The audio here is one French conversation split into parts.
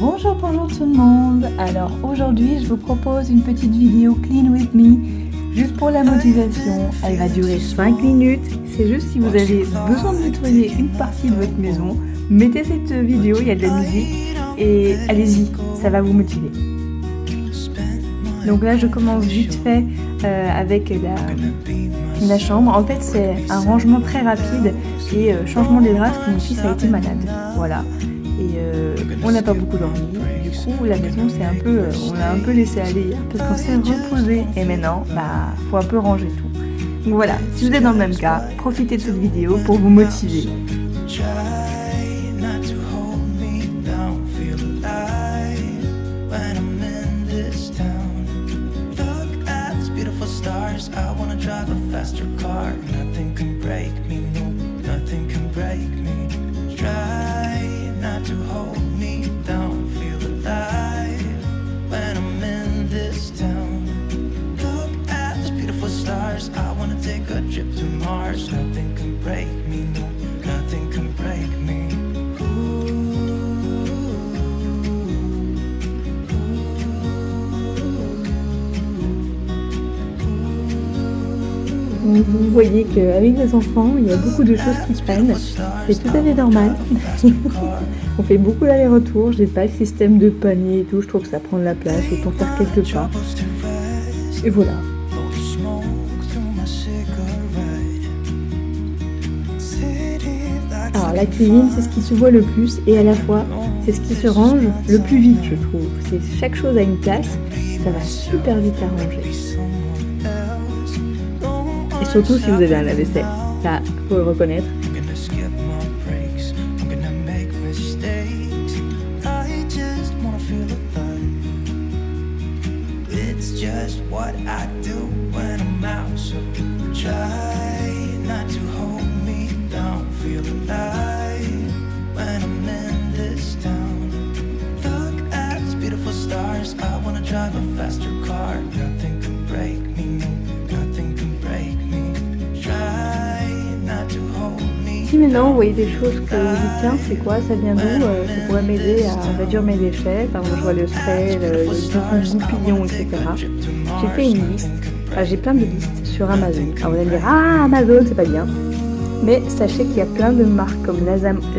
Bonjour, bonjour tout le monde. Alors aujourd'hui je vous propose une petite vidéo Clean With Me Juste pour la motivation, elle va durer 5 minutes. C'est juste si vous avez besoin de nettoyer une partie de votre maison Mettez cette vidéo, il y a de la musique Et allez-y, ça va vous motiver. Donc là je commence vite fait euh, avec la, chambre. En fait c'est un rangement très rapide et euh, changement des draps parce que mon fils a été malade. Voilà et euh, on n'a pas beaucoup dormi. Du coup, la maison, c'est un peu, euh, on l'a un peu laissé aller parce qu'on s'est reposé. Et maintenant, bah, faut un peu ranger tout. Donc voilà, si vous êtes dans le même cas, profitez de cette vidéo pour vous motiver. Vous voyez qu'avec les enfants, il y a beaucoup de choses qui prennent. C'est tout à fait normal. On fait beaucoup d'aller-retour. J'ai pas le système de panier et tout. Je trouve que ça prend de la place. Autant faire quelques pas. Et voilà. Alors la cuisine, c'est ce qui se voit le plus et à la fois, c'est ce qui se range le plus vite, je trouve. C'est chaque chose a une place. Ça va super vite à ranger. Surtout si vous avez un lave-vaisselle. Ça, faut le reconnaître. Feel alive when I'm in this town. Look at these beautiful stars. I wanna drive a faster car. Nothing can break me, no, nothing can break me. Si maintenant vous voyez des choses que vous dites tiens c'est quoi, ça vient d'où, euh, ça pourrait m'aider à réduire mes déchets, par exemple je vois le spray, le, le goupillon, etc. J'ai fait une liste, enfin, j'ai plein de listes sur Amazon. Alors vous allez me dire ah Amazon c'est pas bien, mais sachez qu'il y a plein de marques comme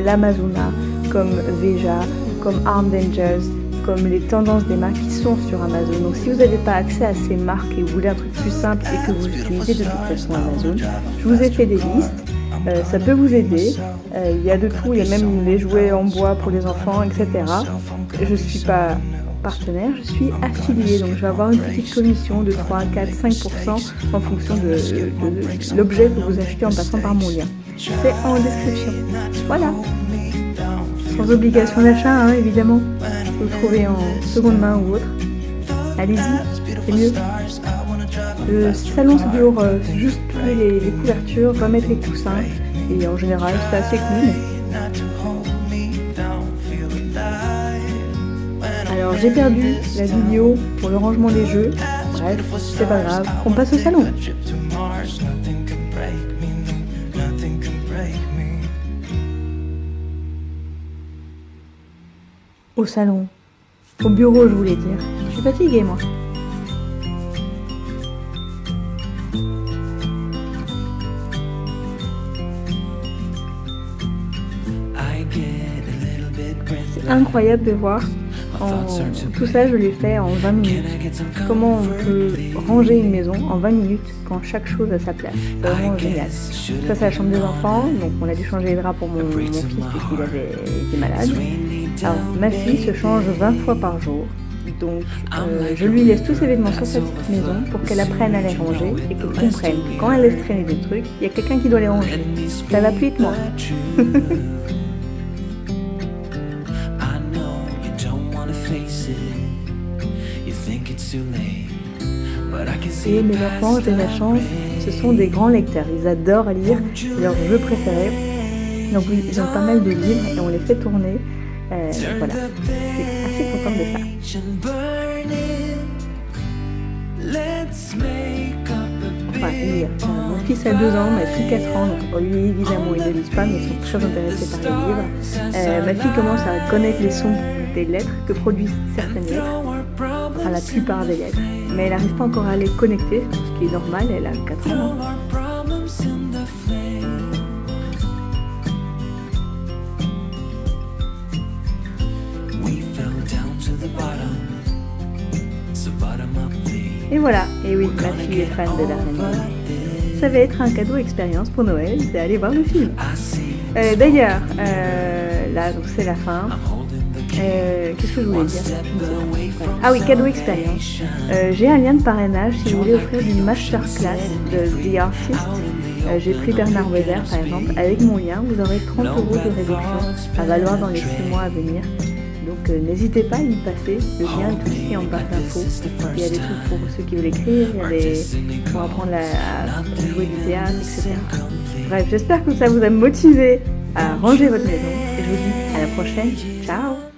l'Amazona, comme Veja, comme Armed Angels, comme les tendances des marques qui sont sur Amazon. Donc si vous n'avez pas accès à ces marques et vous voulez un truc plus simple et que vous utilisez de toute façon Amazon, je vous ai fait des listes euh, ça peut vous aider. Euh, il y a de tout, il y a même les jouets en bois pour les enfants, etc. Je ne suis pas partenaire, je suis affiliée, donc je vais avoir une petite commission de 3, 4, 5% en fonction de, l'objet que vous achetez en passant par mon lien. C'est en description. Voilà. Sans obligation d'achat, hein, évidemment. Vous le trouvez en seconde main ou autre. Allez-y, c'est mieux. Le salon c'est dure, euh, juste les, les, couvertures, remettre les coussins et en général c'est assez clean. Alors j'ai perdu la vidéo pour le rangement des jeux, bref c'est pas grave, on passe au salon. Au salon, au bureau je voulais dire, je suis fatiguée moi. incroyable de voir. Tout ça, je l'ai fait en 20 minutes. Comment on peut ranger une maison en 20 minutes quand chaque chose a sa place? C'est vraiment génial. Ça, c'est la chambre des enfants. Donc, on a dû changer les draps pour mon, fils parce qu'il avait été malade. Alors, ma fille se change 20 fois par jour. Donc, euh, je lui laisse tous ses vêtements sur sa petite maison pour qu'elle apprenne à les ranger et qu'elle comprenne que quand elle laisse traîner des trucs, il y a quelqu'un qui doit les ranger. Ça va plus vite, moi. Et mes enfants, j'ai la chance, ce sont des grands lecteurs. Ils adorent lire, c'est leur jeu préféré. Donc ils ont pas mal de livres et on les fait tourner. Euh, voilà, je suis assez contente de ça. enfin lire. Mon fils a 2 ans, ma fille 4 ans, donc lui évidemment ils ne lisent pas mais ils sont très intéressés par les livres. Euh, ma fille commence à connaître les sons des lettres que produisent certaines lettres, enfin la plupart des lettres, mais elle n'arrive pas encore à les connecter, ce qui est normal, elle a 4 ans. Et voilà, et oui, ma fille est fan de l'araignée. Ça va être un cadeau expérience pour Noël d'aller voir le film. Euh, d'ailleurs, euh, là, donc c'est la fin. Euh, qu'est-ce que je voulais dire Ah oui, cadeau expérience. J'ai un lien de parrainage si vous voulez offrir une masterclass de The Artist. J'ai pris Bernard Weber par exemple. Avec mon lien, vous aurez 30 euros de réduction à valoir dans les 6 mois à venir. Donc euh, n'hésitez pas à y passer, le lien est tout ici en barre d'infos. Il y a des trucs pour ceux qui veulent écrire, il y a des pour apprendre à, jouer du théâtre, etc. Bref, j'espère que ça vous a motivé à ranger votre maison et je vous dis à la prochaine. Ciao